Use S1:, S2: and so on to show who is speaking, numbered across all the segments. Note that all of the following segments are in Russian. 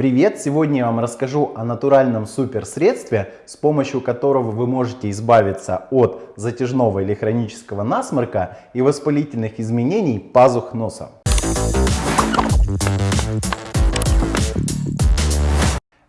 S1: Привет! Сегодня я вам расскажу о натуральном суперсредстве, с помощью которого вы можете избавиться от затяжного или хронического насморка и воспалительных изменений пазух носа.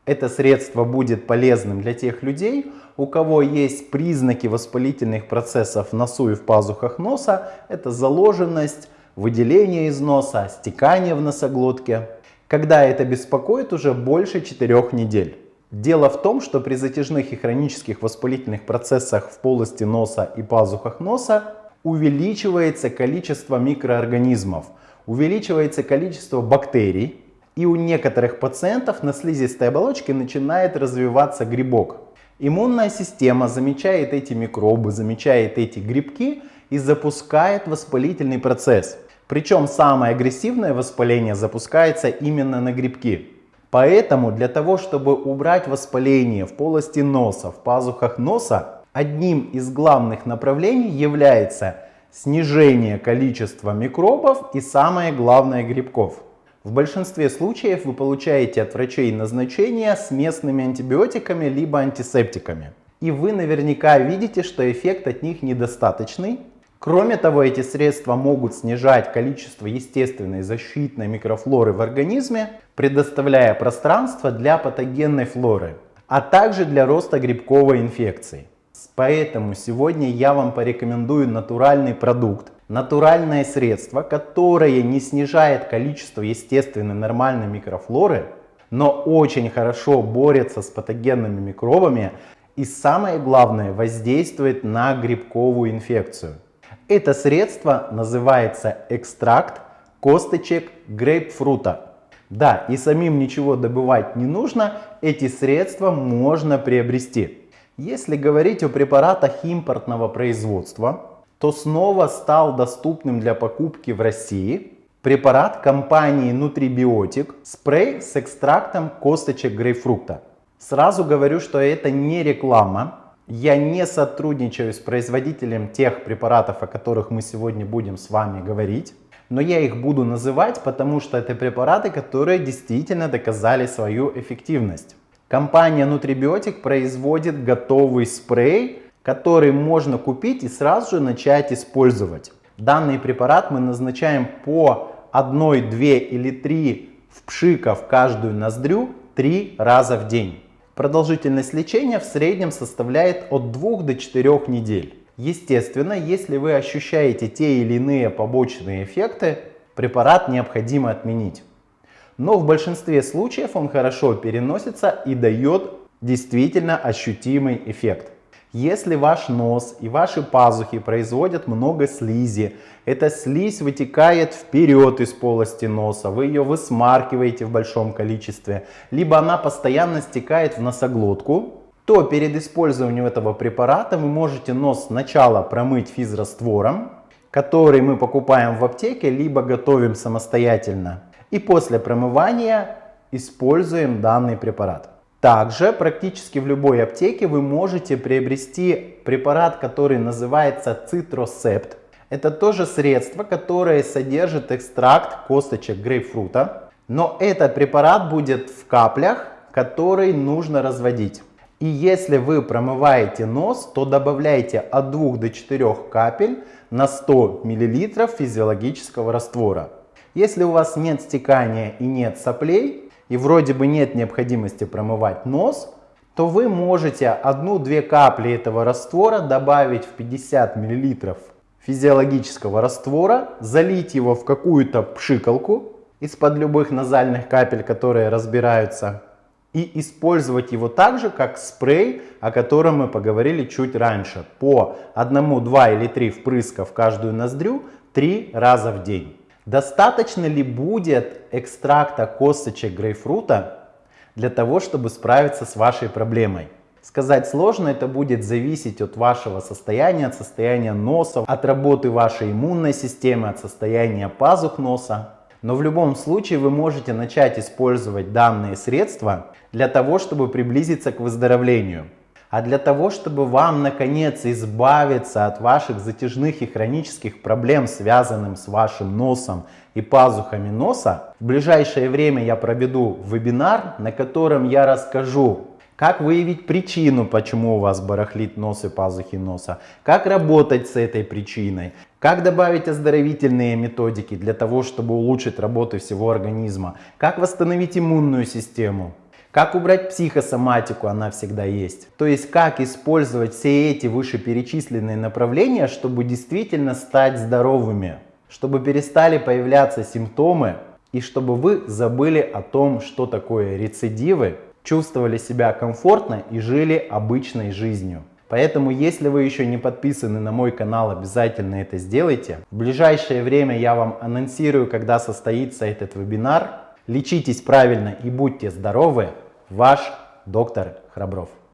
S1: Это средство будет полезным для тех людей, у кого есть признаки воспалительных процессов в носу и в пазухах носа. Это заложенность, выделение из носа, стекание в носоглотке когда это беспокоит уже больше 4 недель. Дело в том, что при затяжных и хронических воспалительных процессах в полости носа и пазухах носа увеличивается количество микроорганизмов, увеличивается количество бактерий, и у некоторых пациентов на слизистой оболочке начинает развиваться грибок. Иммунная система замечает эти микробы, замечает эти грибки и запускает воспалительный процесс. Причем самое агрессивное воспаление запускается именно на грибки. Поэтому для того, чтобы убрать воспаление в полости носа, в пазухах носа, одним из главных направлений является снижение количества микробов и самое главное грибков. В большинстве случаев вы получаете от врачей назначения с местными антибиотиками либо антисептиками. И вы наверняка видите, что эффект от них недостаточный, Кроме того, эти средства могут снижать количество естественной защитной микрофлоры в организме, предоставляя пространство для патогенной флоры, а также для роста грибковой инфекции. Поэтому сегодня я вам порекомендую натуральный продукт, натуральное средство, которое не снижает количество естественной нормальной микрофлоры, но очень хорошо борется с патогенными микробами и самое главное воздействует на грибковую инфекцию. Это средство называется экстракт косточек грейпфрута. Да, и самим ничего добывать не нужно, эти средства можно приобрести. Если говорить о препаратах импортного производства, то снова стал доступным для покупки в России препарат компании Nutribiotic спрей с экстрактом косточек грейпфрута. Сразу говорю, что это не реклама, я не сотрудничаю с производителем тех препаратов, о которых мы сегодня будем с вами говорить. Но я их буду называть, потому что это препараты, которые действительно доказали свою эффективность. Компания Nutribiotic производит готовый спрей, который можно купить и сразу же начать использовать. Данный препарат мы назначаем по 1, 2 или 3 впшиков в каждую ноздрю 3 раза в день. Продолжительность лечения в среднем составляет от 2 до 4 недель. Естественно, если вы ощущаете те или иные побочные эффекты, препарат необходимо отменить. Но в большинстве случаев он хорошо переносится и дает действительно ощутимый эффект. Если ваш нос и ваши пазухи производят много слизи, эта слизь вытекает вперед из полости носа, вы ее высмаркиваете в большом количестве, либо она постоянно стекает в носоглотку, то перед использованием этого препарата вы можете нос сначала промыть физраствором, который мы покупаем в аптеке, либо готовим самостоятельно. И после промывания используем данный препарат. Также практически в любой аптеке вы можете приобрести препарат, который называется Citroscept. Это тоже средство, которое содержит экстракт косточек грейпфрута. Но этот препарат будет в каплях, которые нужно разводить. И если вы промываете нос, то добавляйте от 2 до 4 капель на 100 мл физиологического раствора. Если у вас нет стекания и нет соплей, и вроде бы нет необходимости промывать нос, то вы можете одну-две капли этого раствора добавить в 50 мл физиологического раствора, залить его в какую-то пшикалку из-под любых назальных капель, которые разбираются, и использовать его так же, как спрей, о котором мы поговорили чуть раньше, по одному, два или три впрыска в каждую ноздрю три раза в день. Достаточно ли будет экстракта косточек грейпфрута для того, чтобы справиться с вашей проблемой? Сказать сложно, это будет зависеть от вашего состояния, от состояния носа, от работы вашей иммунной системы, от состояния пазух носа. Но в любом случае вы можете начать использовать данные средства для того, чтобы приблизиться к выздоровлению а для того, чтобы вам наконец избавиться от ваших затяжных и хронических проблем, связанных с вашим носом и пазухами носа. В ближайшее время я проведу вебинар, на котором я расскажу, как выявить причину, почему у вас барахлит нос и пазухи носа, как работать с этой причиной, как добавить оздоровительные методики для того, чтобы улучшить работу всего организма, как восстановить иммунную систему, как убрать психосоматику, она всегда есть. То есть как использовать все эти вышеперечисленные направления, чтобы действительно стать здоровыми чтобы перестали появляться симптомы и чтобы вы забыли о том, что такое рецидивы, чувствовали себя комфортно и жили обычной жизнью. Поэтому, если вы еще не подписаны на мой канал, обязательно это сделайте. В ближайшее время я вам анонсирую, когда состоится этот вебинар. Лечитесь правильно и будьте здоровы. Ваш доктор Храбров.